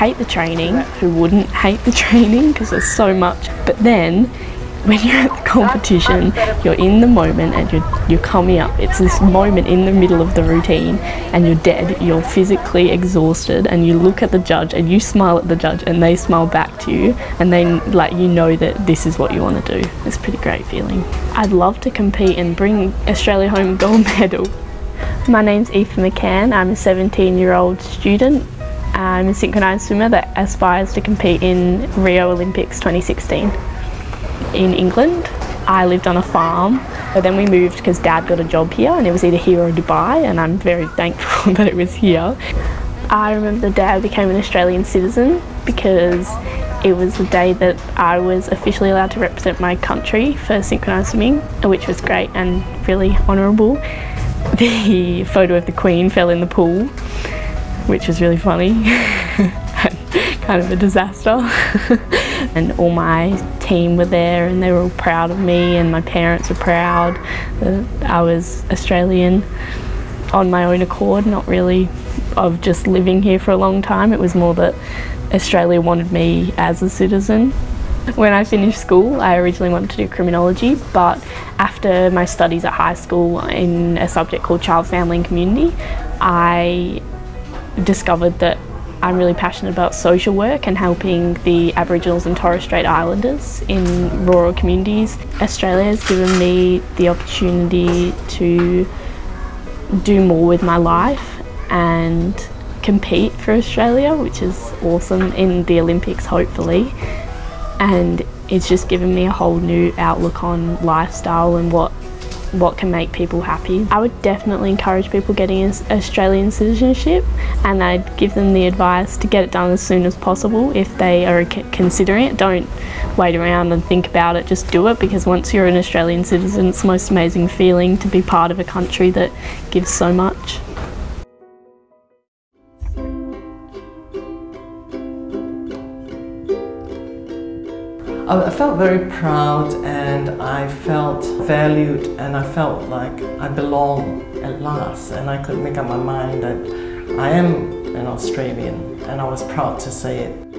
hate the training. Who wouldn't hate the training because there's so much. But then when you're at the competition, you're in the moment and you're, you're coming up. It's this moment in the middle of the routine and you're dead. You're physically exhausted and you look at the judge and you smile at the judge and they smile back to you and then like you know that this is what you want to do. It's a pretty great feeling. I'd love to compete and bring Australia home gold medal. My name's Aoife McCann. I'm a 17 year old student. I'm a synchronised swimmer that aspires to compete in Rio Olympics 2016 in England. I lived on a farm, but then we moved because dad got a job here and it was either here or Dubai and I'm very thankful that it was here. I remember the day I became an Australian citizen because it was the day that I was officially allowed to represent my country for synchronised swimming, which was great and really honourable. The photo of the Queen fell in the pool, which was really funny. kind of a disaster. and all my team were there and they were all proud of me and my parents were proud that I was Australian on my own accord, not really of just living here for a long time. It was more that Australia wanted me as a citizen. When I finished school, I originally wanted to do criminology, but after my studies at high school in a subject called Child, Family and Community, I discovered that I'm really passionate about social work and helping the Aboriginals and Torres Strait Islanders in rural communities. Australia has given me the opportunity to do more with my life and compete for Australia, which is awesome, in the Olympics hopefully. And it's just given me a whole new outlook on lifestyle and what what can make people happy. I would definitely encourage people getting Australian citizenship and I'd give them the advice to get it done as soon as possible if they are considering it. Don't wait around and think about it, just do it because once you're an Australian citizen it's the most amazing feeling to be part of a country that gives so much. I felt very proud and I felt valued and I felt like I belong at last and I could make up my mind that I am an Australian and I was proud to say it.